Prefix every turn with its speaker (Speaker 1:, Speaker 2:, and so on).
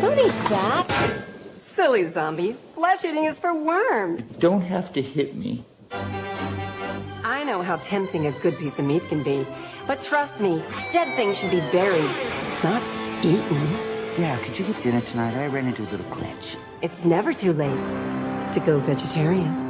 Speaker 1: Don't eat that. Silly zombie. Flesh eating is for worms.
Speaker 2: You Don't have to hit me.
Speaker 1: I know how tempting a good piece of meat can be. But trust me, dead things should be buried, not eaten.
Speaker 2: Yeah, could you get dinner tonight? I ran into a little glitch.
Speaker 1: It's never too late to go vegetarian.